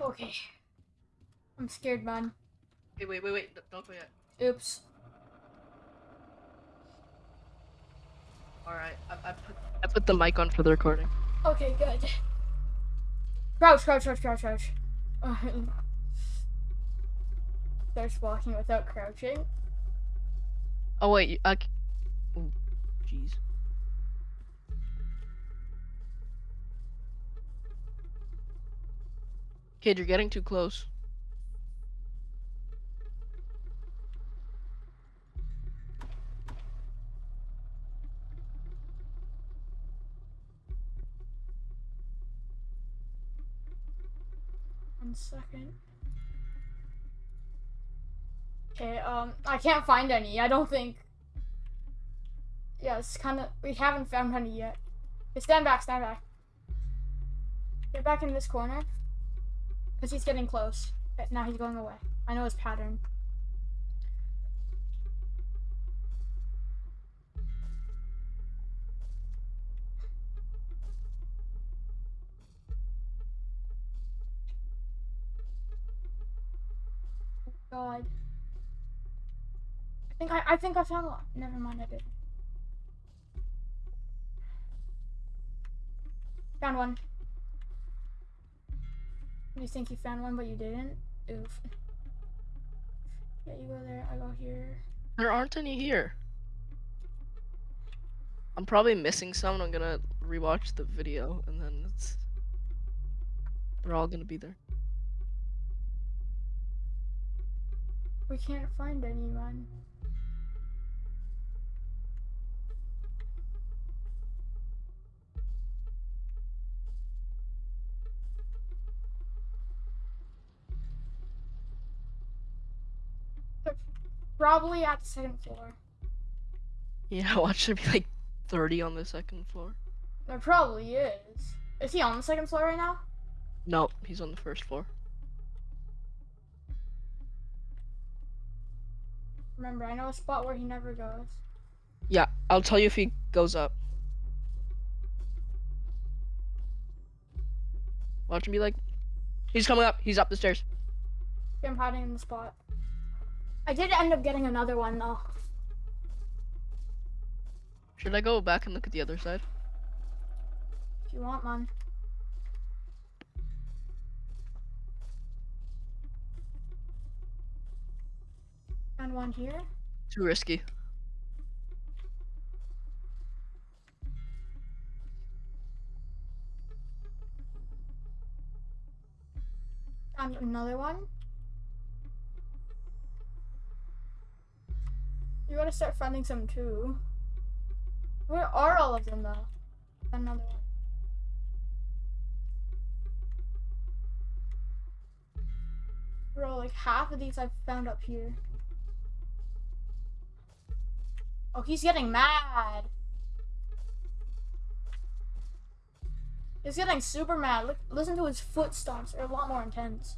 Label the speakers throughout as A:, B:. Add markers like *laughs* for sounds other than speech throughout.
A: Okay. I'm scared, man.
B: Wait, wait, wait, wait. Don't go yet.
A: Oops.
B: Alright, I, I put I put the mic on for the recording.
A: Okay, good. Crouch, crouch, crouch, crouch, crouch. *laughs* Starts walking without crouching.
B: Oh wait, you- I. c- Ooh, jeez. Kid, you're getting too close.
A: One second. Okay, um, I can't find any. I don't think. Yeah, it's kind of. We haven't found any yet. Okay, stand back, stand back. Get back in this corner. Because he's getting close. Okay, now he's going away. I know his pattern. God. I think I, I think I found one. Never mind, I did. Found one. You think you found one, but you didn't? Oof. Yeah, you go there, I go here.
B: There aren't any here. I'm probably missing some. and I'm gonna rewatch the video, and then it's. They're all gonna be there.
A: We can't find anyone. Probably at the second floor.
B: Yeah, *laughs* watch there be like 30 on the second floor.
A: There probably is. Is he on the second floor right now?
B: No, he's on the first floor.
A: Remember, I know a spot where he never goes.
B: Yeah, I'll tell you if he goes up. Watch him be like, he's coming up. He's up the stairs.
A: I'm hiding in the spot. I did end up getting another one though.
B: Should I go back and look at the other side?
A: If you want, one. And one here.
B: Too risky.
A: And another one. You gotta start finding some too. Where are all of them though? Another one. Bro, like half of these I've found up here. Oh, he's getting mad. He's getting super mad. Look, listen to his footsteps. They're a lot more intense.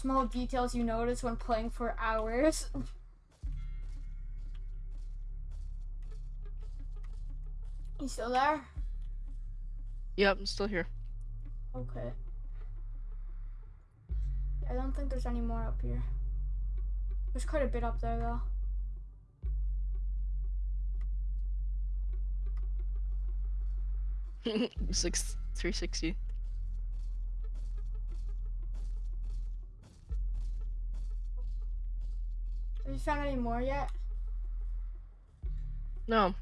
A: Small details you notice when playing for hours. you still there?
B: Yep, I'm still here.
A: Okay. I don't think there's any more up here. There's quite a bit up there though. *laughs*
B: Six, 360.
A: Have you found any more yet?
B: No.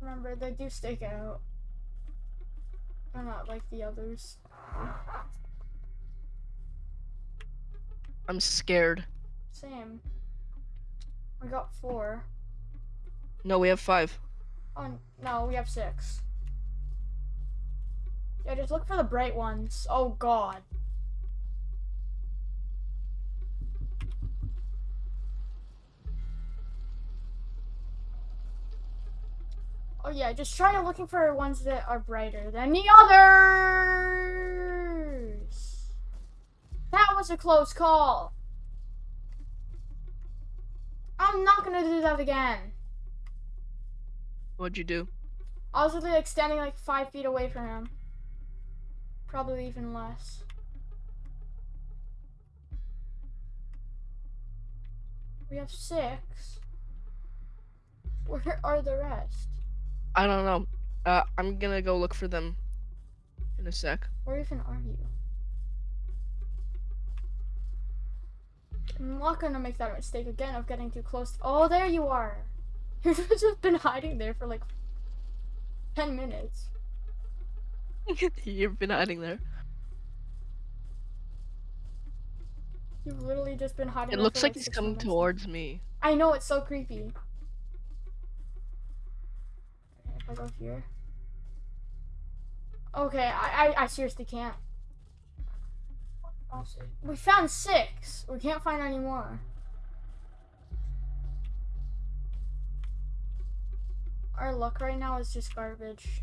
A: Remember, they do stick out. They're not like the others.
B: I'm scared.
A: Same. We got four.
B: No, we have five.
A: Oh, no, we have six. Yeah, just look for the bright ones. Oh, God. Oh, yeah, just try looking for ones that are brighter than the others. That was a close call. I'm not gonna do that again.
B: What'd you do?
A: I was literally like standing like five feet away from him. Probably even less. We have six. Where are the rest?
B: I don't know. Uh, I'm gonna go look for them in a sec.
A: Where even are you? I'm not gonna make that mistake again of getting too close. Oh, there you are. *laughs* You've just been hiding there for like 10 minutes. *laughs*
B: You've been hiding there.
A: You've literally just been hiding
B: It looks
A: for,
B: like he's coming
A: minutes
B: towards me.
A: I know, it's so creepy. Okay, if I go here. Okay, I, I, I seriously can't. We found six. We can't find any more. Our luck right now is just garbage.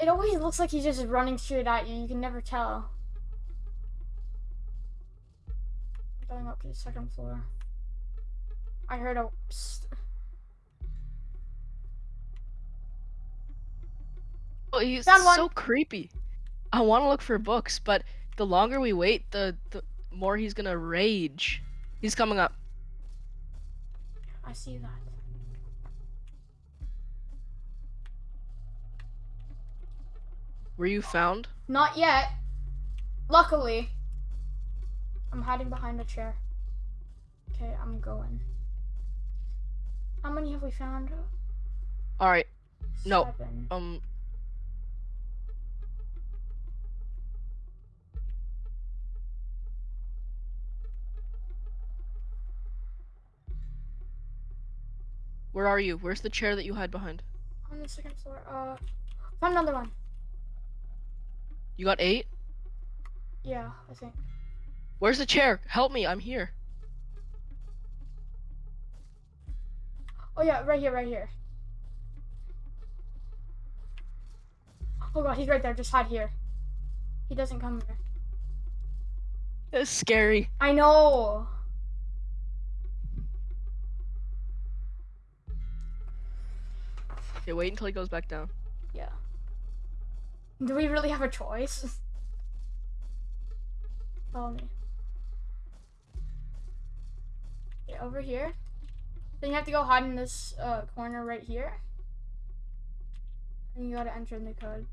A: It always looks like he's just running straight at you. You can never tell. I'm Going up to the second floor. I heard a. psst.
B: Oh, he's
A: Found one.
B: so creepy. I want to look for books, but the longer we wait, the the more he's gonna rage. He's coming up.
A: I see that.
B: Were you found?
A: Not yet. Luckily. I'm hiding behind a chair. Okay, I'm going. How many have we found?
B: All right. No.
A: Seven.
B: Um. Where are you? Where's the chair that you hide behind?
A: On the second floor. Uh, found another one.
B: You got eight?
A: Yeah, I think.
B: Where's the chair? Help me, I'm here.
A: Oh yeah, right here, right here. Oh god, he's right there. Just hide here. He doesn't come here.
B: It's scary.
A: I know.
B: Okay, wait until he goes back down.
A: Yeah. Do we really have a choice? *laughs* Follow me. Okay, over here. Then you have to go hide in this uh, corner right here. And you gotta enter in the code.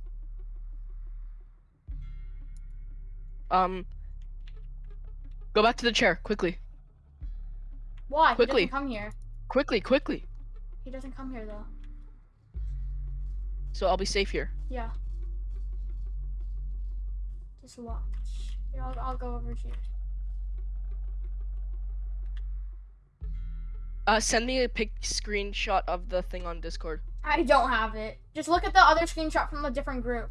B: Um. Go back to the chair, quickly.
A: Why?
B: Quickly.
A: He doesn't come here.
B: Quickly, quickly.
A: He doesn't come here though.
B: So I'll be safe here.
A: Yeah. Just watch. Here, I'll, I'll go over here.
B: Uh, send me a pic screenshot of the thing on Discord.
A: I don't have it. Just look at the other screenshot from a different group.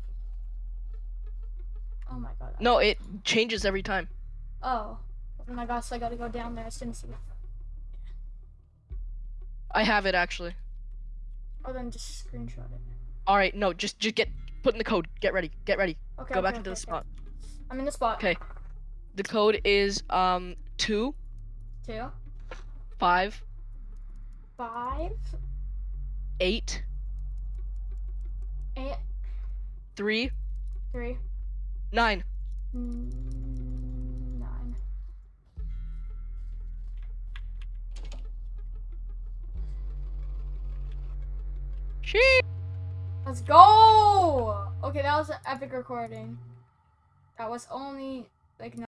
A: Oh my god.
B: No, it changes every time.
A: Oh. Oh my gosh, I gotta go down there as soon as he.
B: I have it actually.
A: Oh, then just screenshot it.
B: All right, no, just just get put in the code. Get ready. Get ready.
A: Okay.
B: Go
A: okay,
B: back into the
A: okay.
B: spot.
A: I'm in the spot.
B: Okay. The code is um two
A: Two,
B: five
A: five,
B: eight
A: eight,
B: three
A: three,
B: nine.
A: mm, nine.
B: Sheesh.
A: Let's go! Okay, that was an epic recording. That was only like